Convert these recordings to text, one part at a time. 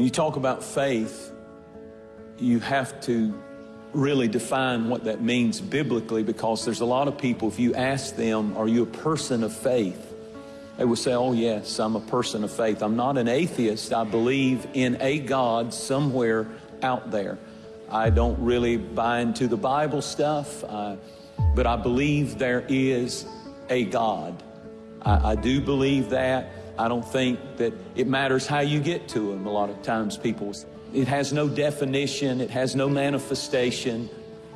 When you talk about faith, you have to really define what that means biblically because there's a lot of people, if you ask them, Are you a person of faith? They will say, Oh, yes, I'm a person of faith. I'm not an atheist. I believe in a God somewhere out there. I don't really buy into the Bible stuff, uh, but I believe there is a God. I, I do believe that. I don't think that it matters how you get to them. A lot of times people it has no definition, it has no manifestation.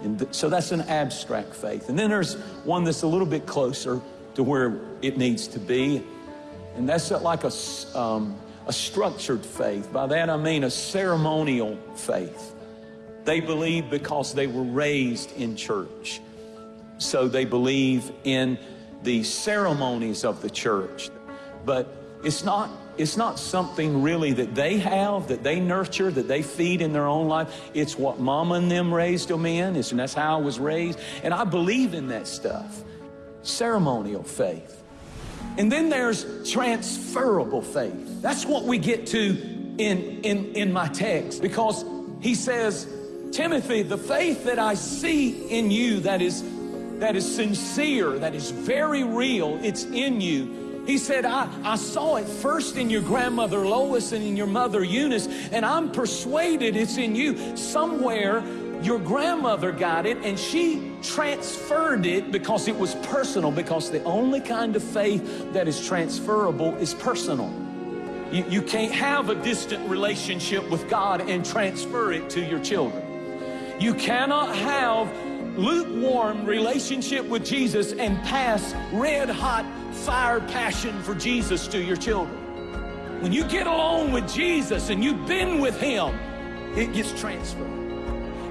And th- so that's an abstract faith. And then there's one that's a little bit closer to where it needs to be. And that's like a, um, a structured faith. By that I mean a ceremonial faith. They believe because they were raised in church. So they believe in the ceremonies of the church. But it's not it's not something really that they have, that they nurture, that they feed in their own life. It's what mama and them raised them in, and that's how I was raised. And I believe in that stuff. Ceremonial faith. And then there's transferable faith. That's what we get to in, in, in my text because he says, Timothy, the faith that I see in you that is, that is sincere, that is very real, it's in you he said, I, I saw it first in your grandmother Lois and in your mother Eunice, and I'm persuaded it's in you. Somewhere your grandmother got it and she transferred it because it was personal, because the only kind of faith that is transferable is personal. You, you can't have a distant relationship with God and transfer it to your children. You cannot have lukewarm relationship with Jesus and pass red hot fire passion for Jesus to your children. When you get along with Jesus and you've been with Him, it gets transferred.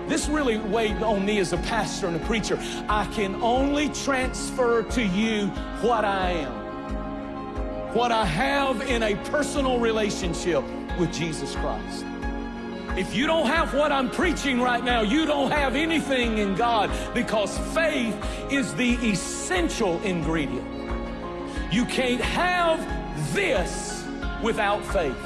This really weighed on me as a pastor and a preacher. I can only transfer to you what I am, what I have in a personal relationship with Jesus Christ. If you don't have what I'm preaching right now, you don't have anything in God because faith is the essential ingredient. You can't have this without faith.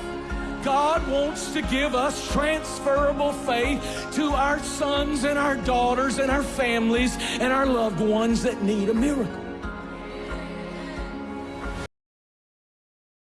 God wants to give us transferable faith to our sons and our daughters and our families and our loved ones that need a miracle.